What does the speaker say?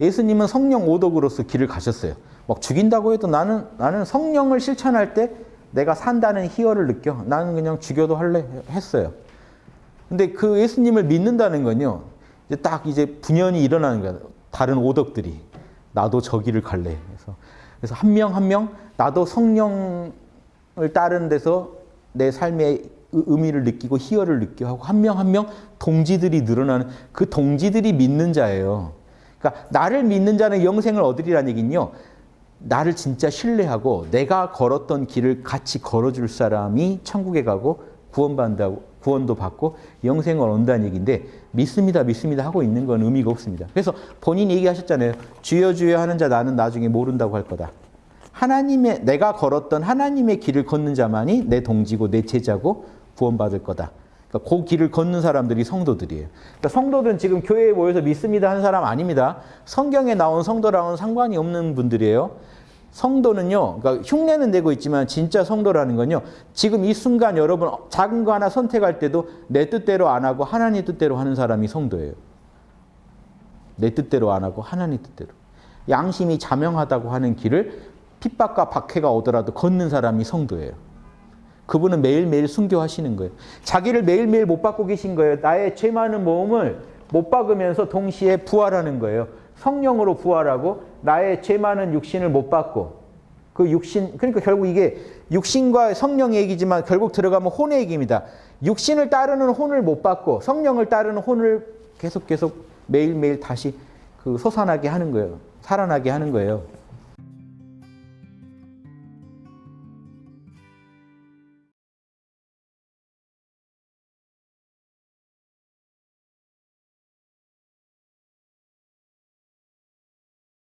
예수님은 성령 오덕으로서 길을 가셨어요. 막 죽인다고 해도 나는 나는 성령을 실천할 때 내가 산다는 희열을 느껴. 나는 그냥 죽여도 할래 했어요. 근데 그 예수님을 믿는다는 건요. 이제 딱 이제 분연이 일어나는 거야. 다른 오덕들이 나도 저 길을 갈래. 그래서 그래서 한 명 한 명 나도 성령을 따르는 데서 내 삶의 의미를 느끼고 희열을 느끼고 한 명 한 명 동지들이 늘어나는 그 동지들이 믿는 자예요. 그러니까 나를 믿는 자는 영생을 얻으리라는 얘기는요. 나를 진짜 신뢰하고 내가 걸었던 길을 같이 걸어줄 사람이 천국에 가고 구원받는다고 구원도 받고 영생을 얻는다는 얘기인데 믿습니다 믿습니다 하고 있는 건 의미가 없습니다. 그래서 본인이 얘기하셨잖아요. 주여 주여 하는 자 나는 나중에 모른다고 할 거다. 하나님의 내가 걸었던 하나님의 길을 걷는 자만이 내 동지고 내 제자고 구원받을 거다. 그러니까 그 길을 걷는 사람들이 성도들이에요. 그러니까 성도들은 지금 교회에 모여서 믿습니다 하는 사람 아닙니다. 성경에 나온 성도랑은 상관이 없는 분들이에요. 성도는요, 그러니까 흉내는 내고 있지만 진짜 성도라는 건요, 지금 이 순간 여러분 작은 거 하나 선택할 때도 내 뜻대로 안 하고 하나님 뜻대로 하는 사람이 성도예요. 내 뜻대로 안 하고 하나님 뜻대로. 양심이 자명하다고 하는 길을 핍박과 박해가 오더라도 걷는 사람이 성도예요. 그분은 매일매일 순교하시는 거예요. 자기를 매일매일 못 받고 계신 거예요. 나의 죄 많은 몸을 못 박으면서 동시에 부활하는 거예요. 성령으로 부활하고 나의 죄 많은 육신을 못 받고 그 육신 그러니까 결국 이게 육신과 성령의 얘기지만 결국 들어가면 혼의 얘기입니다. 육신을 따르는 혼을 못 받고 성령을 따르는 혼을 계속 계속 매일매일 다시 그 솟아나게 하는 거예요. 살아나게 하는 거예요.